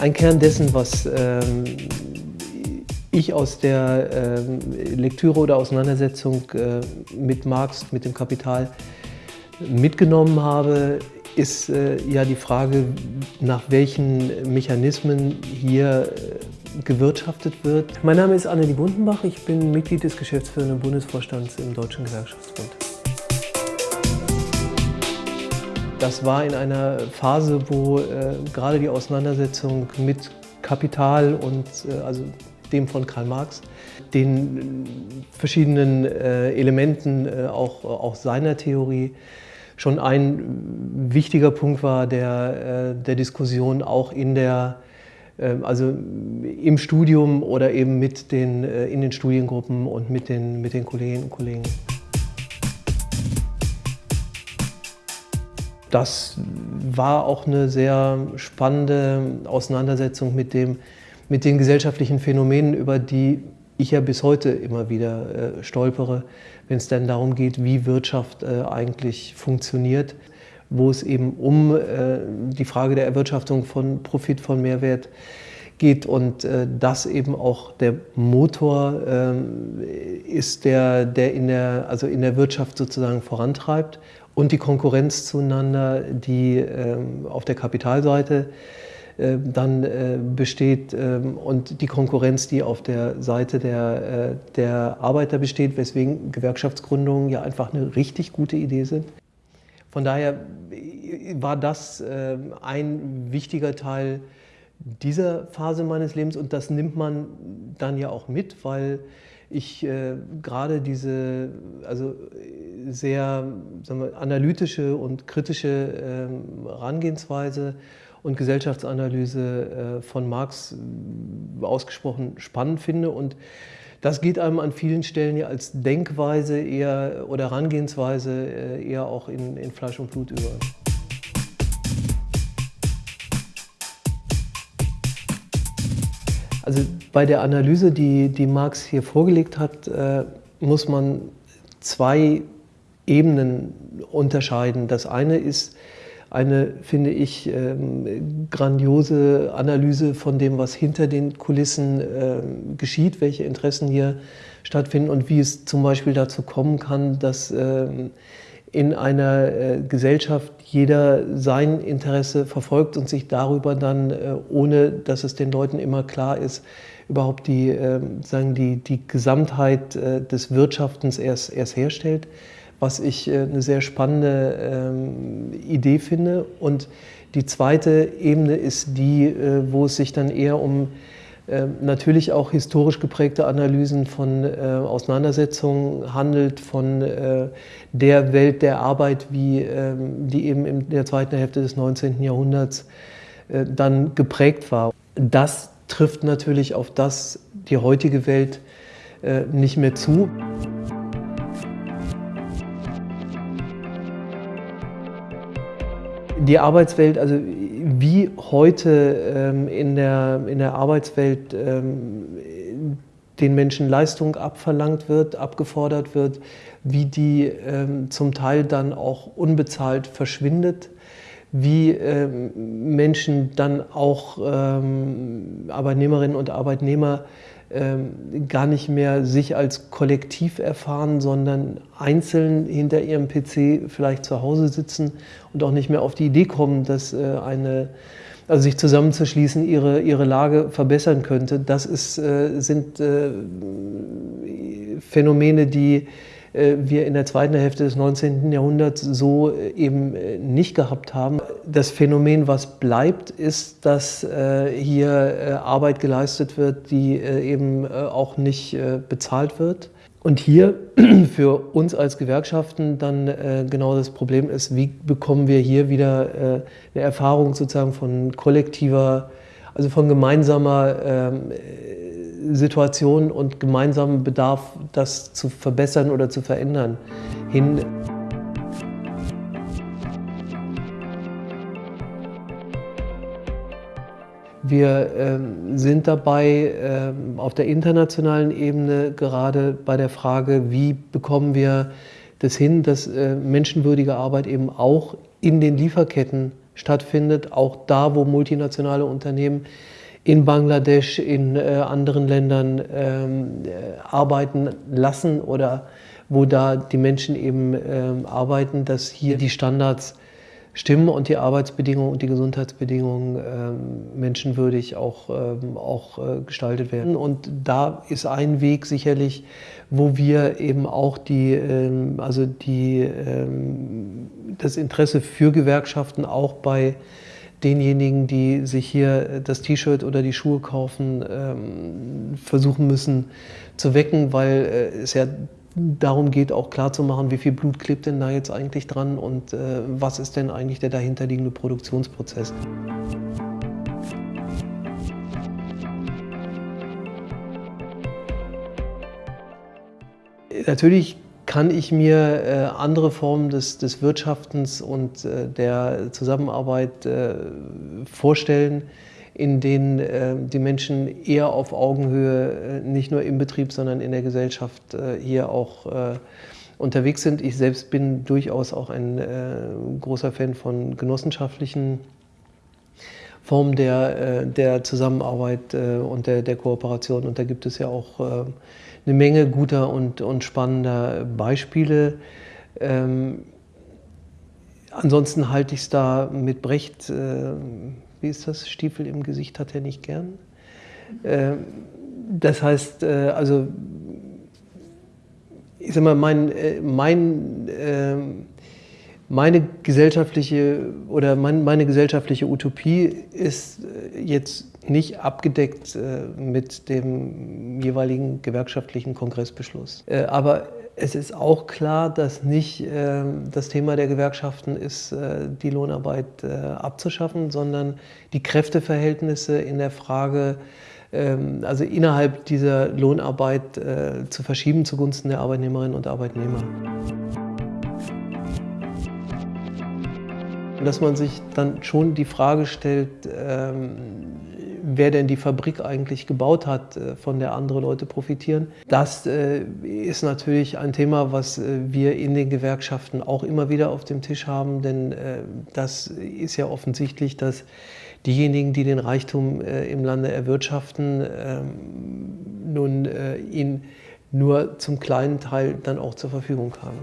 Ein Kern dessen, was ähm, ich aus der äh, Lektüre oder Auseinandersetzung äh, mit Marx, mit dem Kapital mitgenommen habe, ist äh, ja die Frage, nach welchen Mechanismen hier äh, gewirtschaftet wird. Mein Name ist Annelie Bundenbach, ich bin Mitglied des geschäftsführenden Bundesvorstands im Deutschen Gewerkschaftsbund. Das war in einer Phase, wo äh, gerade die Auseinandersetzung mit Kapital und äh, also dem von Karl Marx, den verschiedenen äh, Elementen äh, auch, auch seiner Theorie schon ein wichtiger Punkt war der, äh, der Diskussion auch in der, äh, also im Studium oder eben mit den, in den Studiengruppen und mit den, mit den Kolleginnen und Kollegen. Das war auch eine sehr spannende Auseinandersetzung mit, dem, mit den gesellschaftlichen Phänomenen, über die ich ja bis heute immer wieder äh, stolpere, wenn es dann darum geht, wie Wirtschaft äh, eigentlich funktioniert, wo es eben um äh, die Frage der Erwirtschaftung von Profit, von Mehrwert geht. Und äh, das eben auch der Motor ähm, ist, der, der, in der, also in der Wirtschaft sozusagen vorantreibt und die Konkurrenz zueinander, die ähm, auf der Kapitalseite äh, dann äh, besteht ähm, und die Konkurrenz, die auf der Seite der, äh, der Arbeiter besteht, weswegen Gewerkschaftsgründungen ja einfach eine richtig gute Idee sind. Von daher war das ähm, ein wichtiger Teil dieser Phase meines Lebens und das nimmt man dann ja auch mit, weil ich äh, gerade diese also sehr wir, analytische und kritische äh, Herangehensweise und Gesellschaftsanalyse äh, von Marx äh, ausgesprochen spannend finde und das geht einem an vielen Stellen ja als Denkweise eher oder Herangehensweise äh, eher auch in, in Fleisch und Blut über. Also bei der Analyse, die, die Marx hier vorgelegt hat, äh, muss man zwei Ebenen unterscheiden. Das eine ist eine, finde ich, ähm, grandiose Analyse von dem, was hinter den Kulissen äh, geschieht, welche Interessen hier stattfinden und wie es zum Beispiel dazu kommen kann, dass ähm, in einer äh, Gesellschaft jeder sein Interesse verfolgt und sich darüber dann, äh, ohne dass es den Leuten immer klar ist, überhaupt die, äh, sagen die, die Gesamtheit des Wirtschaftens erst, erst herstellt, was ich eine sehr spannende ähm, Idee finde. Und die zweite Ebene ist die, wo es sich dann eher um natürlich auch historisch geprägte Analysen von äh, Auseinandersetzungen handelt, von äh, der Welt der Arbeit, wie ähm, die eben in der zweiten Hälfte des 19. Jahrhunderts äh, dann geprägt war. Das trifft natürlich auf das die heutige Welt äh, nicht mehr zu. Die Arbeitswelt, also wie heute ähm, in, der, in der Arbeitswelt ähm, den Menschen Leistung abverlangt wird, abgefordert wird, wie die ähm, zum Teil dann auch unbezahlt verschwindet, wie Menschen dann auch Arbeitnehmerinnen und Arbeitnehmer ähm, gar nicht mehr sich als Kollektiv erfahren, sondern einzeln hinter ihrem PC vielleicht zu Hause sitzen und auch nicht mehr auf die Idee kommen, dass äh, eine, also sich zusammenzuschließen, ihre, ihre Lage verbessern könnte. Das ist, äh, sind äh, Phänomene, die wir in der zweiten Hälfte des 19. Jahrhunderts so äh, eben äh, nicht gehabt haben. Das Phänomen, was bleibt, ist, dass hier Arbeit geleistet wird, die eben auch nicht bezahlt wird. Und hier für uns als Gewerkschaften dann genau das Problem ist, wie bekommen wir hier wieder eine Erfahrung sozusagen von kollektiver, also von gemeinsamer ähm, Situation und gemeinsamen Bedarf, das zu verbessern oder zu verändern, hin. Wir äh, sind dabei äh, auf der internationalen Ebene gerade bei der Frage, wie bekommen wir das hin, dass äh, menschenwürdige Arbeit eben auch in den Lieferketten stattfindet, auch da, wo multinationale Unternehmen in Bangladesch, in äh, anderen Ländern ähm, äh, arbeiten lassen oder wo da die Menschen eben ähm, arbeiten, dass hier die Standards stimmen und die Arbeitsbedingungen und die Gesundheitsbedingungen ähm, menschenwürdig auch, ähm, auch äh, gestaltet werden. Und da ist ein Weg sicherlich, wo wir eben auch die, ähm, also die, ähm, das Interesse für Gewerkschaften auch bei denjenigen, die sich hier das T-Shirt oder die Schuhe kaufen, ähm, versuchen müssen zu wecken, weil äh, es ja darum geht, auch klarzumachen, wie viel Blut klebt denn da jetzt eigentlich dran und äh, was ist denn eigentlich der dahinterliegende Produktionsprozess. Natürlich kann ich mir äh, andere Formen des, des Wirtschaftens und äh, der Zusammenarbeit äh, vorstellen, in denen äh, die Menschen eher auf Augenhöhe, äh, nicht nur im Betrieb, sondern in der Gesellschaft äh, hier auch unterwegs sind. Ich selbst bin durchaus auch ein großer Fan von genossenschaftlichen Formen der, der Zusammenarbeit und der, der Kooperation. Und da gibt es ja auch eine Menge guter und, und spannender Beispiele. Ähm, ansonsten halte ich es da mit Brecht wie ist das, Stiefel im Gesicht hat er nicht gern. Ähm, das heißt, äh, also, ich sag mal, mein, äh, mein, ähm, meine gesellschaftliche oder meine gesellschaftliche Utopie ist äh, jetzt nicht abgedeckt mit dem jeweiligen gewerkschaftlichen Kongressbeschluss. Aber es ist auch klar, dass nicht äh, das Thema der Gewerkschaften ist, äh, die Lohnarbeit äh, abzuschaffen, sondern die Kräfteverhältnisse in der Frage, ähm, also innerhalb dieser Lohnarbeit äh, zu verschieben zugunsten der Arbeitnehmerinnen und Arbeitnehmer. Dass man sich dann schon die Frage stellt, ähm, wer denn die Fabrik eigentlich gebaut hat, äh, von der andere Leute profitieren. Das äh, ist natürlich ein Thema, was äh, wir in den Gewerkschaften auch immer wieder auf dem Tisch haben, denn das ist ja offensichtlich, dass diejenigen, die den Reichtum im Lande erwirtschaften, ähm, nun ihn nur zum kleinen Teil dann auch zur Verfügung haben.